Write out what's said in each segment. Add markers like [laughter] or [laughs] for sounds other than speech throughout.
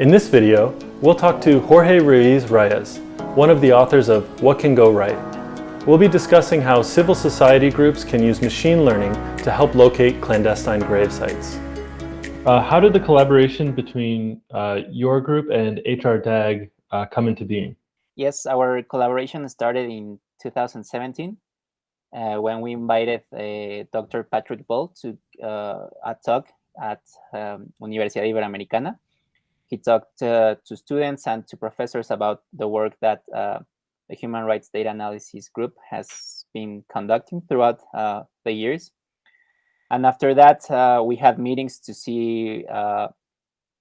In this video, we'll talk to Jorge Ruiz Reyes, one of the authors of What Can Go Right. We'll be discussing how civil society groups can use machine learning to help locate clandestine grave sites. Uh, how did the collaboration between uh, your group and HR DAG uh, come into being? Yes, our collaboration started in 2017 uh, when we invited uh, Dr. Patrick Ball to uh, a talk at um, Universidad Iberoamericana. He talked uh, to students and to professors about the work that uh, the Human Rights Data Analysis Group has been conducting throughout uh, the years. And after that, we had meetings to see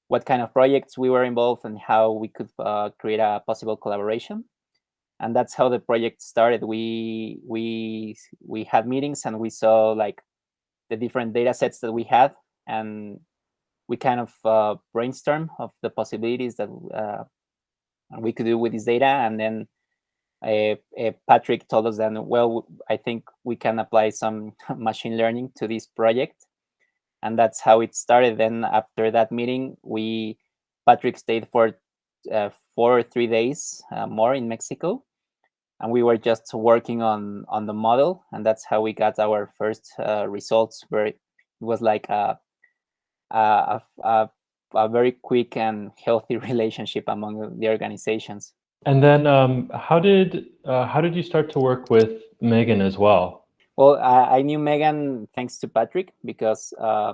what kind of projects we were involved and how we could create a possible collaboration and that's how the project started we we we had meetings and we saw like the different data sets that we had and we kind of uh, brainstorm of the possibilities that uh, we could do with this data and then uh, patrick told us then, well i think we can apply some [laughs] machine learning to this project and that's how it started. Then after that meeting we patrick stayed for uh, four or three days uh, more in mexico and we were just working on on the model and that's how we got our first uh, results where it was like a, a, a, a, very quick and healthy [laughs] relationship among the organizations. And then um, how did uh, how did you start to work with megan as well? Well i, I knew megan thanks to patrick because uh,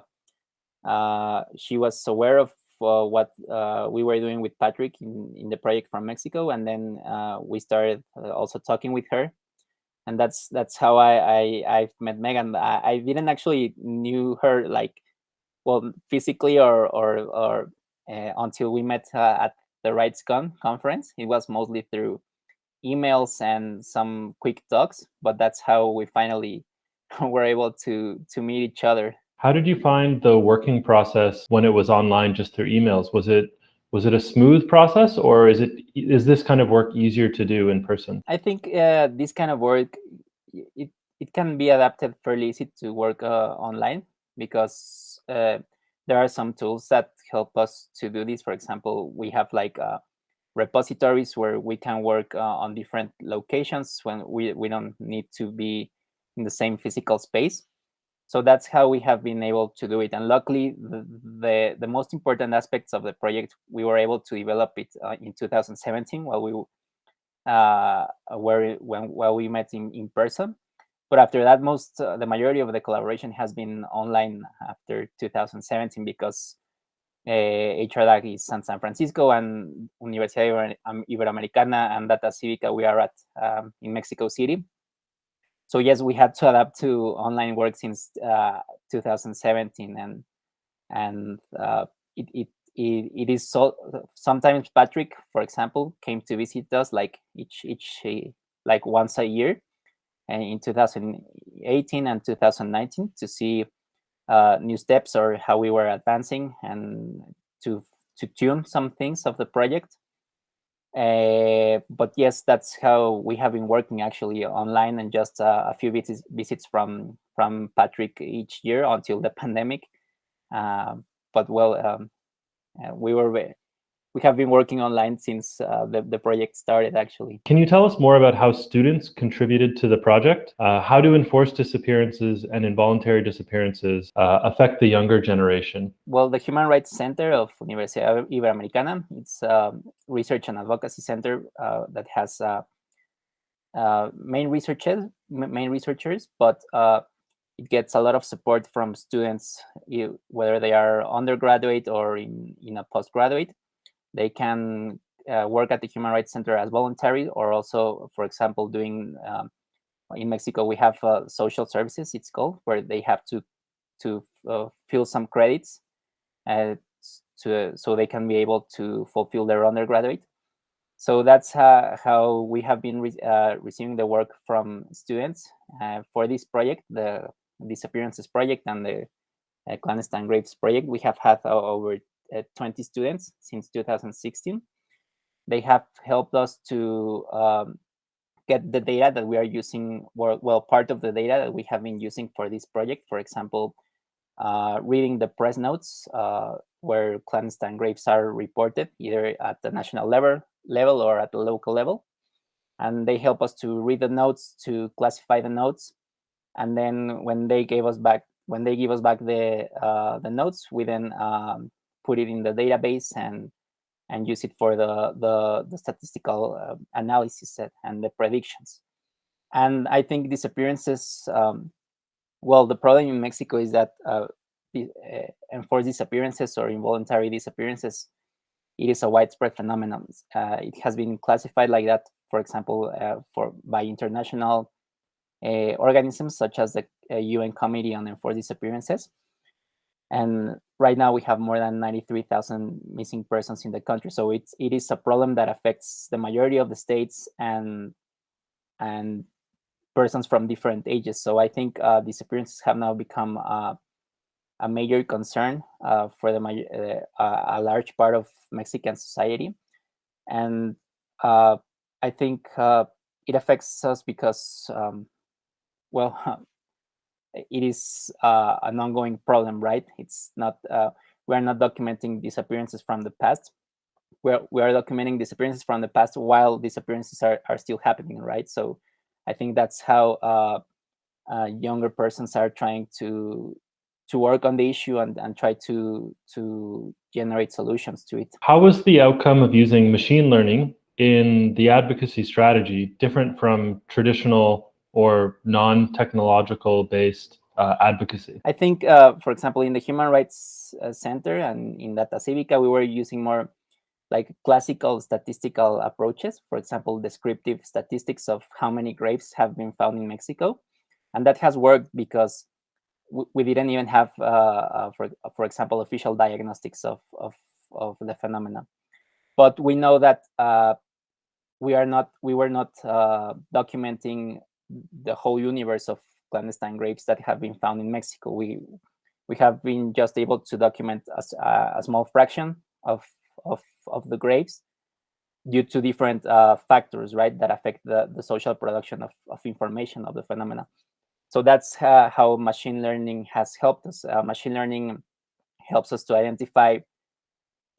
uh she was aware of uh, what uh, we were doing with Patrick in, in the project from Mexico, and then uh, we started also talking with her, and that's that's how I I I've met Megan. I, I didn't actually knew her like well physically or or or uh, until we met uh, at the RightsCon conference. It was mostly through emails and some quick talks, but that's how we finally [laughs] were able to to meet each other how did you find the working process when it was online just through emails? Was it was it a smooth process or is it is this kind of work easier to do in person? I think uh, this kind of work it it can be adapted fairly easy to work uh, online because uh, there are some tools that help us to do this. For example, we have like uh, repositories where we can work uh, on different locations when we, we don't need to be in the same physical space. So that's how we have been able to do it. And luckily the, the, the most important aspects of the project we were able to develop it uh, in 2017 while we uh, were when while we met in, in person but after that most uh, the majority of the collaboration has been online after 2017 because uh, HRDAG is in San Francisco and Universidad Iberoamericana and Data Civica we are at um, in Mexico City so yes, we had to adapt to online work since uh, 2017, and and uh, it, it it it is so. Sometimes Patrick, for example, came to visit us like each each like once a year, in 2018 and 2019 to see uh, new steps or how we were advancing and to to tune some things of the project uh, but yes, that's how we have been working actually online and just uh, a few visits, visits from from Patrick each year until the [laughs] pandemic. Uh, but well, um, uh, we were we have been working online since uh, the, the project started actually. Can you tell us more about how students contributed to the project? Uh, how do enforced disappearances and involuntary disappearances uh, affect the younger generation? Well, the Human Rights Center of Universidad Iberoamericana, it's a research and advocacy center uh, that has uh, uh, main researchers, main researchers, but it gets a lot of support from students, whether they are undergraduate or in, in a postgraduate they can uh, work at the Human Rights Center as voluntary or also, for example, doing um, in Mexico, we have uh, social services, it's called, where they have to to uh, fill some credits uh, to, so they can be able to fulfill their undergraduate. So that's how we have been re uh, receiving the work from students uh, for this project, the Disappearances Project and the Clandestine Graves Project. We have had over uh, 20 students since 2016. They have helped us to um, get the data that we are using, well, part of the data that we have been using for this project. For example, uh, reading the press notes uh, where clandestine graves are reported, either at the national level, level or at the local level. And they help us to read the notes, to classify the notes. And then when they gave us back, when they give us back the uh, the notes, we then um, put it in the database and and use it for the the, the statistical uh, analysis set and the predictions. And I think disappearances, um, well, the problem in Mexico is that uh, uh, enforced disappearances or involuntary disappearances, it is a widespread phenomenon. Uh, it has been classified like that, for example, uh, for by international uh, organisms such as the UN Committee on Enforced Disappearances. And right now we have more than 93,000 missing persons in the country. So it's, it is a problem that affects the majority of the states and, and persons from different ages. So I think uh, disappearances have now become uh, a major concern uh, for the uh, a large part of Mexican society. And uh, I think uh, it affects us because, um, well, [laughs] it is uh, an ongoing problem, right? It's not, uh, we're not documenting disappearances from the past. We're, we are documenting disappearances from the past while disappearances are, are still happening, right? So I think that's how uh, uh younger persons are trying to to work on the issue and, and try to to generate solutions to it. How was the outcome of using machine learning in the advocacy strategy different from traditional or non-technological based uh, advocacy? I think, uh, for example, in the Human Rights uh, Center and in Data Civica, we were using more like classical statistical approaches. For example, descriptive statistics of how many graves have been found in Mexico. And that has worked because we didn't even have, uh, uh, for, for example, official diagnostics of, of, of the phenomena. But we know that uh, we are not, we were not documenting the whole universe of clandestine graves that have been found in Mexico. We we have been just able to document a, a small fraction of, of, of the graves due to different uh, factors, right, that affect the, the social production of, of information of the phenomena. So that's uh, how machine learning has helped us. Uh, machine learning helps us to identify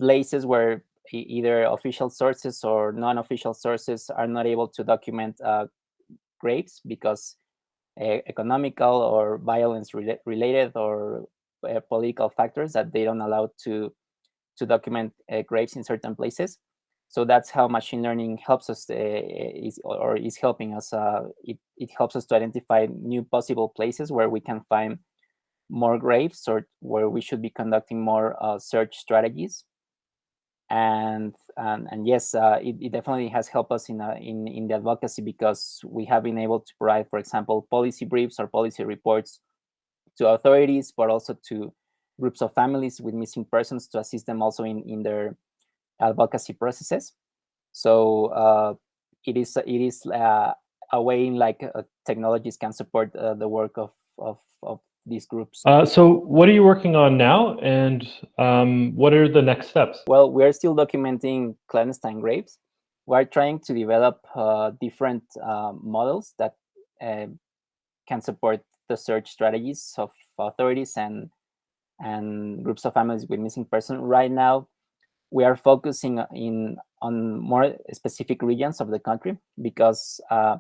places where either official sources or non-official sources are not able to document uh, graves because uh, economical or violence re related or uh, political factors that they don't allow to to document uh, graves in certain places. So that's how machine learning helps us is or is helping us. Uh, it it helps us to identify new possible places where we can find more graves or where we should be conducting more uh, search strategies and and, and yes, uh, it, it, definitely has helped us in, uh, in in the advocacy because we have been able to provide, for example, policy briefs or policy reports to authorities, but also to groups of families with missing persons to assist them also in in their advocacy processes. So uh, it is it is uh, a way in like uh, technologies can support uh, the work of of of these groups. Uh, so what are you working on now and um, what are the next steps? Well, we're still documenting clandestine graves. We're trying to develop uh, different uh, models that uh, can support the search strategies of authorities and and groups of families with missing persons. Right now, we are focusing in on more specific regions of the country because uh,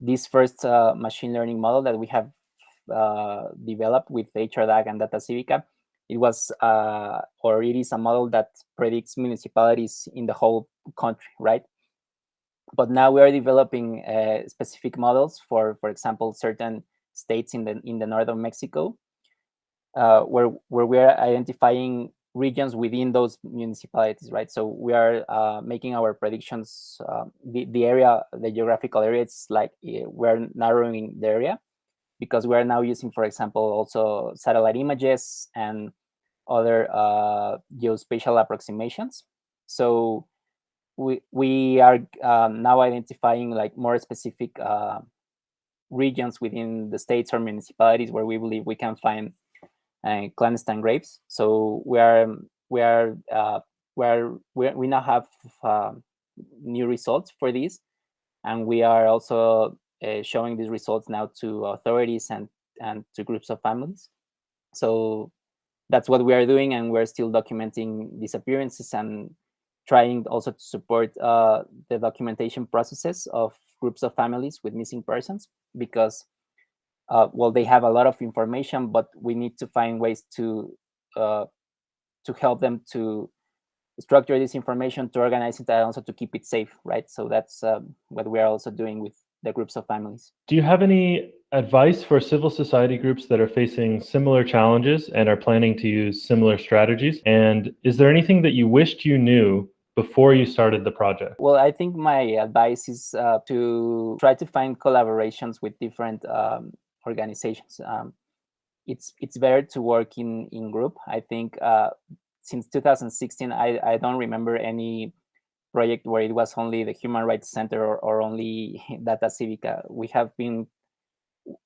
this first uh, machine learning model that we have uh, developed with HRDAG and Data Civica. It was, uh, or it is a model that predicts municipalities in the whole country, right? But now we are developing uh, specific models for, for example, certain states in the in the north of Mexico, uh, where where we are identifying regions within those municipalities, right? So we are uh, making our predictions. Uh, the the area, the geographical area, it's like we're narrowing the area, because we're now using, for example, also satellite images and other uh, geospatial approximations. So we, we are um, now identifying like more specific uh, regions within the states or municipalities where we believe we can find uh, clandestine graves. So we are we are uh, we are we, we now have uh, new results for these, and we are also uh, showing these results now to authorities and and to groups of families. So that's what we are doing, and we're still documenting disappearances and trying also to support uh, the documentation processes of groups of families with missing persons because uh, well they have a lot of information but we need to find ways to uh, to help them to structure this information to organize it and also to keep it safe right so that's um, what we are also doing with the groups of families do you have any advice for civil society groups that are facing similar challenges and are planning to use similar strategies and is there anything that you wished you knew before you started the project? Well, I think my advice is uh, to try to find collaborations with different um, organizations. Um, it's it's better to work in in group. I think uh, since 2016, I I don't remember any project where it was only the Human Rights Center or, or only [laughs] Data Civica. We have been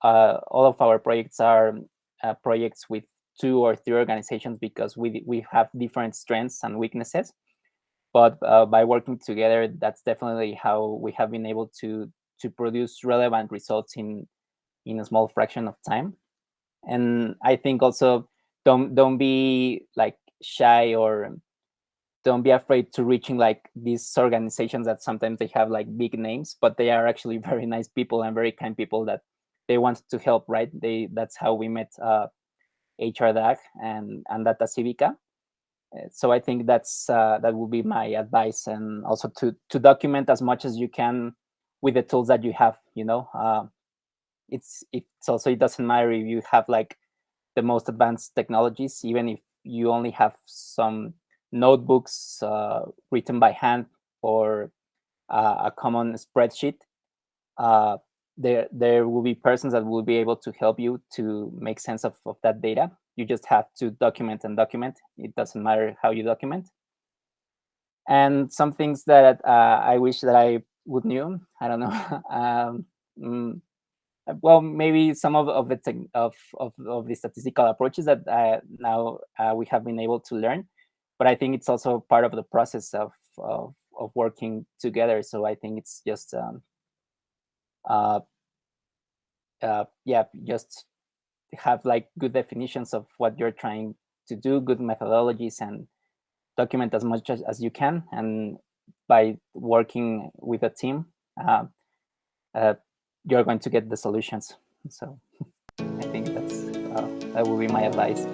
uh, all of our projects are uh, projects with two or three organizations because we we have different strengths and weaknesses but uh, by working together, that's definitely how we have been able to to produce relevant results in in a small fraction of time. And I think also don't don't be like shy or don't be afraid to reaching like these organizations that sometimes they have like big names, but they are actually [laughs] very nice people and very kind people that they want to help, right? They that's how we met uh, HRDAG and and Data Civica uh, so I think that's uh, that would be my advice, and also to to document as much as you can with the tools that you have. You know, uh, it's it's also it doesn't matter if you have like the most advanced technologies, even if you only have some notebooks uh, written by hand or uh, a common spreadsheet. Uh, there there will be persons that will be able to help you to make sense of, of that data you just have to document and document. It doesn't matter how you document. And some things that uh, I wish that I would knew, I don't know. [laughs] um, mm, well, maybe some of, of the of, of, of the statistical approaches that uh, now uh, we have been able to learn. But I think it's also part of the process of, of, of working together. So I think it's just, um, uh, uh, yeah, just have like good definitions of what you're trying to do, good methodologies, and document as much as, as you can. And by working with a team, uh, uh, you're going to get the solutions. So [laughs] I think that's uh, that will be my advice.